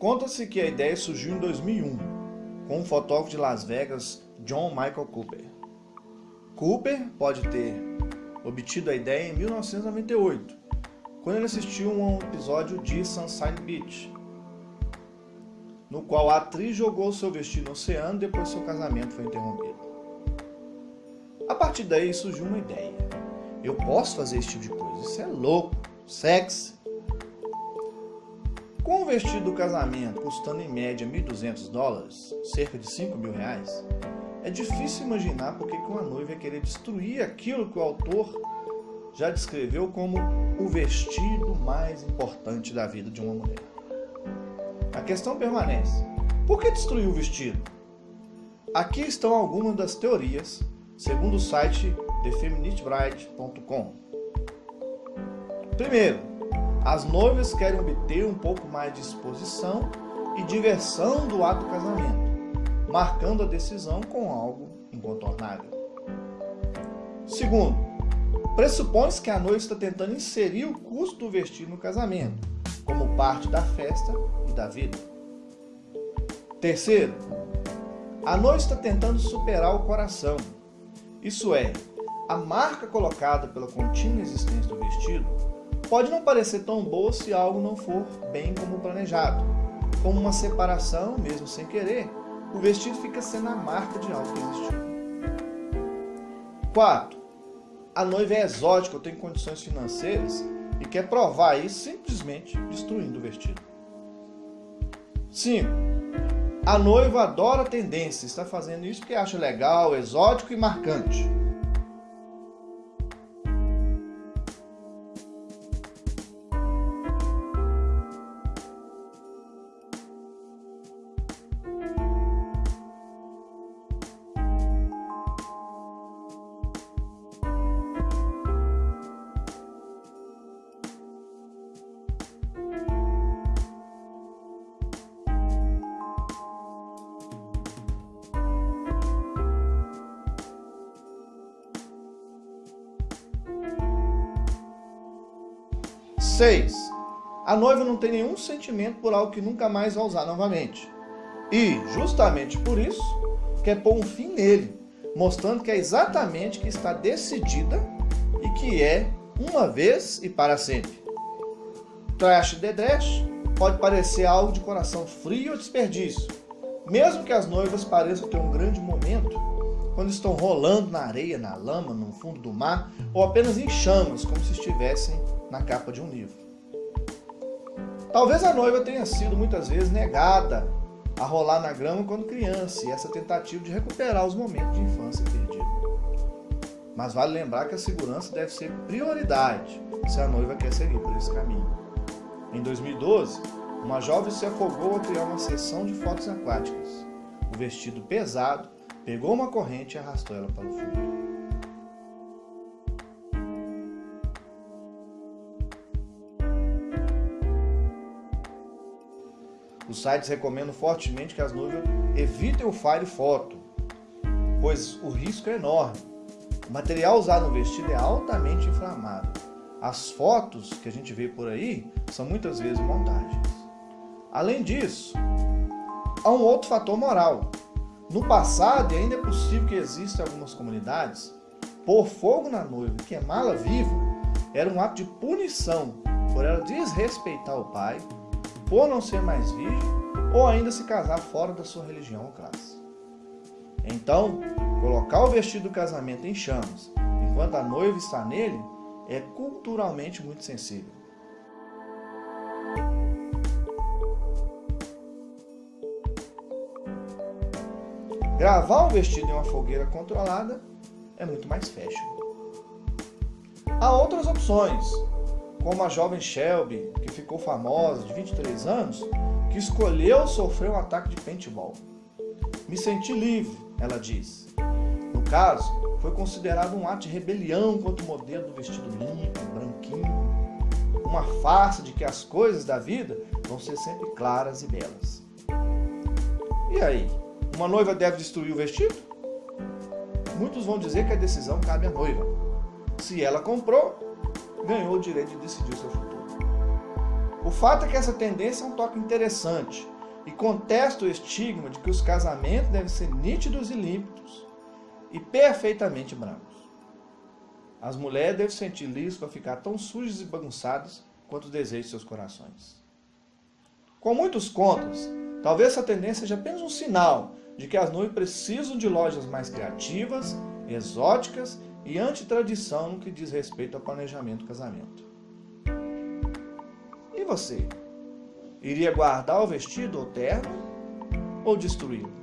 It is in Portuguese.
Conta-se que a ideia surgiu em 2001, com o fotógrafo de Las Vegas, John Michael Cooper. Cooper pode ter obtido a ideia em 1998, quando ele assistiu a um episódio de Sunshine Beach, no qual a atriz jogou seu vestido no oceano depois seu casamento foi interrompido. A partir daí surgiu uma ideia. Eu posso fazer esse tipo de coisa, isso é louco, sexy. Com o vestido do casamento custando em média 1.200 dólares, cerca de 5 mil reais, é difícil imaginar por que uma noiva ia querer destruir aquilo que o autor já descreveu como o vestido mais importante da vida de uma mulher. A questão permanece: por que destruir o vestido? Aqui estão algumas das teorias, segundo o site thefeministbride.com. Primeiro, as noivas querem obter um pouco mais de exposição e diversão do ato do casamento, marcando a decisão com algo incontornável. Segundo, pressupõe-se que a noiva está tentando inserir o custo do vestido no casamento, como parte da festa e da vida. Terceiro, a noiva está tentando superar o coração, isso é, a marca colocada pela contínua existência do vestido pode não parecer tão boa se algo não for bem como planejado. Como uma separação, mesmo sem querer, o vestido fica sendo a marca de algo que existiu. 4. A noiva é exótica ou tem condições financeiras e quer provar isso simplesmente destruindo o vestido. 5. A noiva adora tendência, está fazendo isso porque acha legal, exótico e marcante. 6. A noiva não tem nenhum sentimento por algo que nunca mais vai usar novamente. E, justamente por isso, quer pôr um fim nele, mostrando que é exatamente que está decidida e que é uma vez e para sempre. Trash de Dresh pode parecer algo de coração frio ou desperdício, mesmo que as noivas pareçam ter um grande momento, quando estão rolando na areia, na lama, no fundo do mar, ou apenas em chamas, como se estivessem na capa de um livro. Talvez a noiva tenha sido muitas vezes negada a rolar na grama quando criança e essa tentativa de recuperar os momentos de infância perdidos. Mas vale lembrar que a segurança deve ser prioridade se a noiva quer seguir por esse caminho. Em 2012, uma jovem se afogou ao criar uma sessão de fotos aquáticas. O vestido pesado pegou uma corrente e arrastou ela para o fundo. Os sites recomendam fortemente que as noivas evitem o fire foto, pois o risco é enorme. O material usado no vestido é altamente inflamável. As fotos que a gente vê por aí são muitas vezes montagens. Além disso, há um outro fator moral. No passado, ainda é possível que existam algumas comunidades, pôr fogo na noiva e queimá-la viva era um ato de punição por ela desrespeitar o pai por não ser mais virgem ou ainda se casar fora da sua religião ou classe. Então, colocar o vestido do casamento em chamas enquanto a noiva está nele é culturalmente muito sensível. Gravar um vestido em uma fogueira controlada é muito mais fashion. Há outras opções, como a jovem Shelby, que ficou famosa, de 23 anos, que escolheu sofrer um ataque de paintball. Me senti livre, ela diz. No caso, foi considerado um ato de rebelião contra o modelo do vestido limpo, branquinho, uma farsa de que as coisas da vida vão ser sempre claras e belas. E aí, uma noiva deve destruir o vestido? Muitos vão dizer que a decisão cabe à noiva. Se ela comprou, ganhou o direito de decidir o seu futuro. O fato é que essa tendência é um toque interessante e contesta o estigma de que os casamentos devem ser nítidos e límpidos e perfeitamente brancos. As mulheres devem sentir livres para ficar tão sujas e bagunçadas quanto desejam seus corações. Com muitos contras, talvez essa tendência seja apenas um sinal de que as noivas precisam de lojas mais criativas, exóticas e antitradição no que diz respeito ao planejamento do casamento. E você? Iria guardar o vestido ou terno ou destruí-lo?